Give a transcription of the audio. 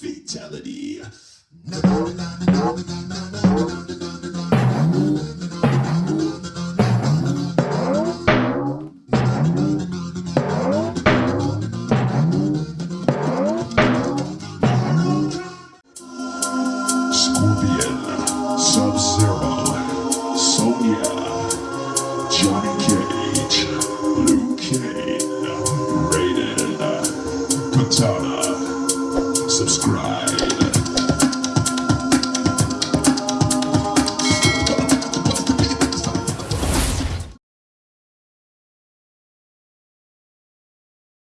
fatality. Johnny Cage, Luke Cage, Raiden, Katana subscribe.